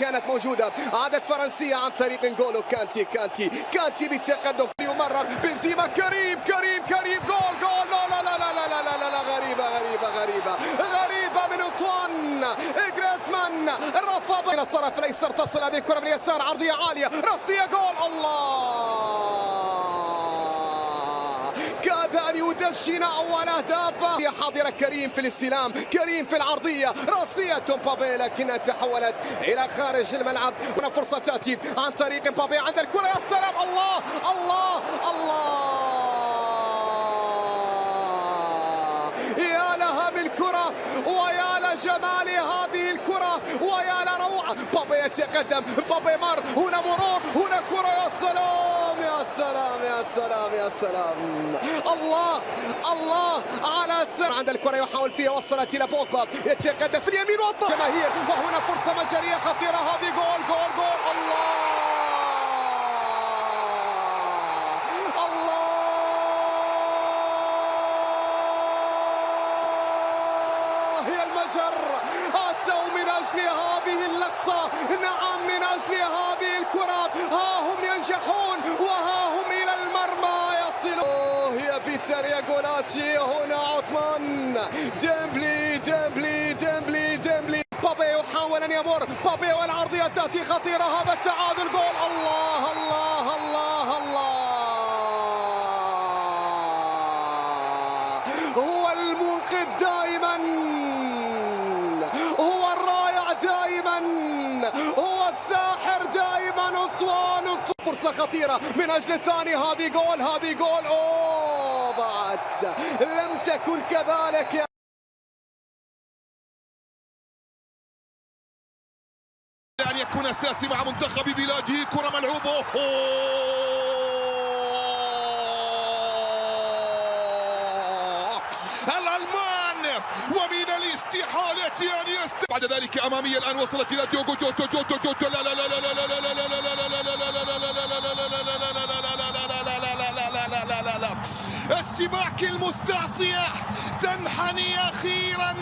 كانت موجودة. عادت فرنسية عن طريق نقولو كانتي كانتي كانتي بالتقدم. يمرر. بنزيما. كريم كريم كريم. جول جول. لا لا لا لا لا لا لا, لا. غريبة غريبة غريبة. غريبة من أنطوان. جريزمان رفض من الطرف الأيسر. تصل هذه الكرة باليسار عرضية عالية. رأسية. جول. الله! أن يدشن أول أهدافه حاضر كريم في الاستلام كريم في العرضية. راسية مبابي لكنها تحولت إلى خارج الملعب. هنا فرصة تأتي عن طريق مبابي عند الكرة. يا سلام. الله الله الله. يا لها بالكرة ويا لجمال هذه الكرة ويا لروعة. بابي يتقدم. بابي مر. هنا مرور. هنا كرة. يا سلام. سلام يا سلام يا سلام. الله الله على سر عند الكرة يحاول فيها وصلت إلى بوجبا يتقدم في اليمين والطرف جماهير وهنا فرصة مجرية خطيرة. هذه جول جول جول. الله. المجر. أتوا من أجل هذه اللقطة. نعم من أجل هذه الكرة. ها هم ينجحون. فيتاريا جولاتشي هنا عثمان. ديمبلي ديمبلي ديمبلي ديمبلي. بابي يحاول أن يمر. بابي والعرضية تأتي خطيرة. هذا التعادل. جول. الله الله الله الله. هو المنقذ دائما. هو الرائع دائما. هو الساحر دائما. انطوان فرصة خطيرة. من أجل الثاني. هذه جول هذه جول. أوه. بعد لم تكن كذلك يا أن يكون أساسي مع منتخب بلاده كرة ملعوبة الألمان ومن الاستحالة أن يست بعد ذلك أمامية الآن وصلت إلى ديوغو جوتو جوتو جوتو لا لا لا لا لا لا لا لا لا لا لا لا السباك المستعصية. تنحني أخيرا.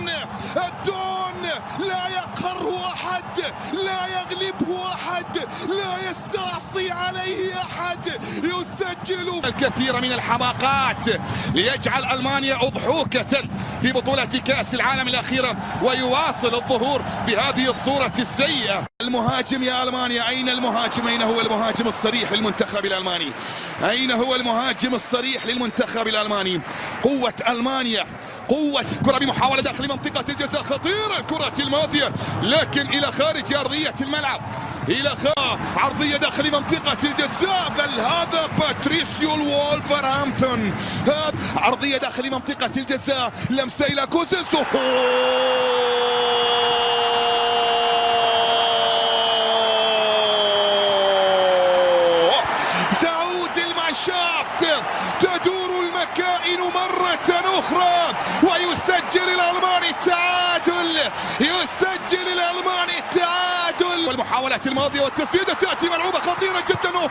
الدون لا يقهره أحد لا يغلبه أحد لا يستعصي عليه أحد. يسجل الكثير من الحماقات. ليجعل ألمانيا أضحوكة في بطولة كأس العالم الأخيرة ويواصل الظهور بهذه الصورة السيئة. المهاجم يا ألمانيا أين المهاجم أين هو المهاجم الصريح للمنتخب الألماني. أين هو المهاجم الصريح للمنتخب الألماني؟ قوة ألمانيا. قوة كرة بمحاولة داخل منطقة الجزاء. خطيرة الكرة الماضية لكن إلى خارج أرضية الملعب. إلى خارج عرضية داخل منطقة الجزاء. بل هذا باتريسيو الولفرهامبتون. عرضية داخل منطقة الجزاء. لمسة إلى كوزيسو. مرة أخرى ويسجل الألماني التعادل يسجل الألماني التعادل. والمحاولات الماضية والتسديدة تأتي ملعوبة خطيرة جدا. تعود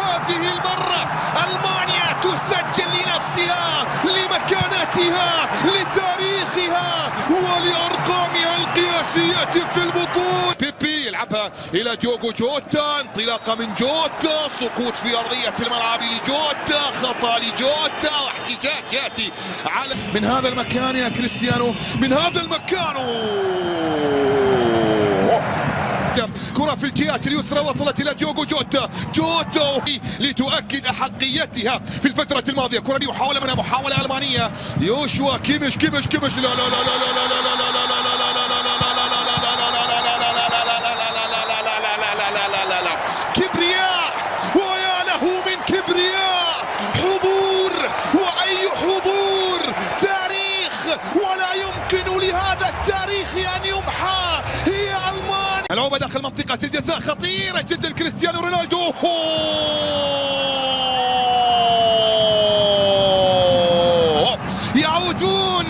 لمكانتها لتاريخها ولأرقامها القياسية في البطولة. بيبي يلعبها إلى ديوغو جوتا انطلاقة من جوتا سقوط في أرضية الملعب لجوتا خطأ لجوتا واحتجاج يأتي على من هذا المكان يا كريستيانو من هذا المكان. كرة في الجهات اليسرى وصلت إلى ديوغو جوتا جوتا لتؤكد أحقيتها في الفترة الماضية كرة محاولة منها محاولة ألمانية يوشوا كيمش كيمش كيمش لا لا لا لا لا لا لا لا لا لا لا منطقة الجزاء. خطيرة جدا. كريستيانو رونالدو. يعودون.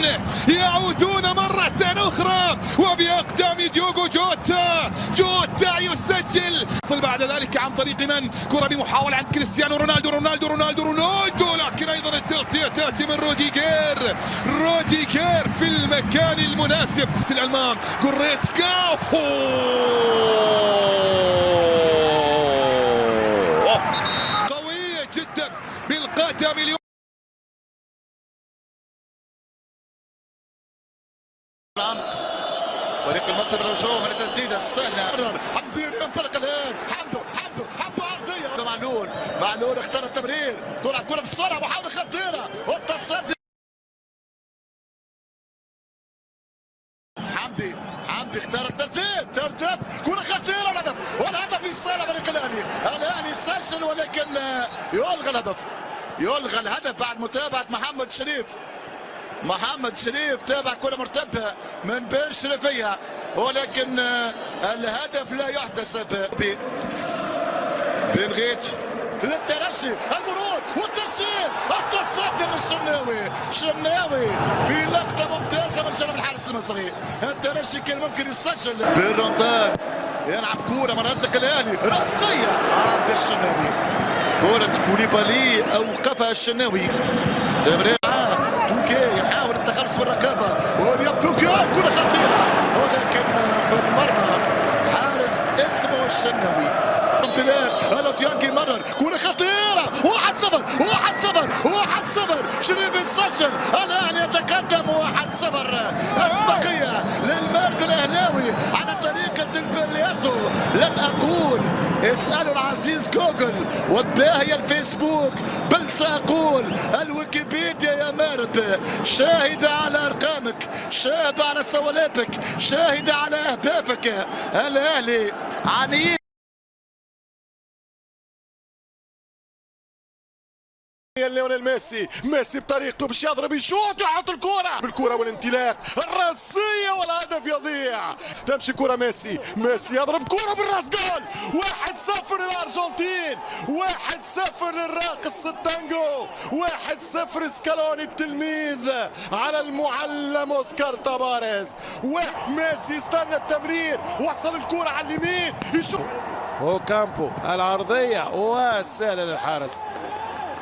يعودون مرة أخرى. وبأقدام ديوغو جوتا. جوتا يسجل. يصل بعد ذلك عن طريق من؟ كرة بمحاولة عند كريستيانو رونالدو. رونالدو رونالدو رونالدو. لكن أيضا التغطية تأتي من روديجير. روديجير في المكان المناسب. الألمان. كوريتسكا قوية جدا بالقدم اليوم فريق المصري بالرجوع من التسديده السهله قرر حمدي ينطلق الان حمدو حمدو حمدو عرضيه معلول معلول اختار التمرير. تلعب كرة بالسرعه محاوله خطيرة. والتصدي حمدي حمدي اختار التسديد. ترتب كرة خطيرة والهدف والهدف لصالح فريق الأهلي. الأهلي سجل ولكن يلغى الهدف. يلغى الهدف بعد متابعة محمد شريف. محمد شريف تابع كرة مرتبة من بين شريفية. ولكن الهدف لا يحتسب بنغيت للترشي المرور والتسجيل التصدي من الشناوي. شناوي في لقطة ممتازة من جانب الحارس المصري. الترشي كان ممكن يسجل. بالرمضان يلعب كورة مناطق الأهلي. رأسية عند الشناوي. كرة كوليبالي أوقفها الشناوي. تمرير توكي يحاول التخلص من الرقابة واليوم توكي كرة في المرمى حارس اسمه الشناوي. انطلاق. ألو تيانجي مرر صفر. واحد صفر. واحد صفر. شريف السجل. الاهلي يتقدم واحد صفر. أسبقية للمرد الأهلاوي على طريقة البلياردو لن أقول اسألوا العزيز جوجل والباهي الفيسبوك بل سأقول الويكيبيديا يا مارد شاهدة على أرقامك شاهدة على سوالاتك شاهدة على أهدافك. الأهلي عنيد؟ ليونيل ميسي. ميسي بطريقته باش يضرب يشوط ويحط الكرة. بالكرة والانطلاق الراسية والهدف يضيع. تمشي كرة ميسي. ميسي يضرب كرة بالراس جول. واحد صفر للأرجنتين. واحد صفر للراقص التانجو واحد صفر سكالوني التلميذ على المعلم أوسكار تاباريز وميسي استنى التمرير. وصل الكرة على اليمين. يشوط وكامبو العرضية وسهلة للحارس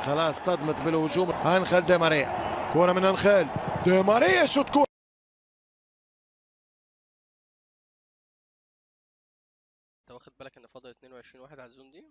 خلاص صدمت بالهجوم. انخل دي ماريا. كورة من انخل دي ماريا شوت كوره انت واخد بالك ان فاضل 22 واحد على الزون دي؟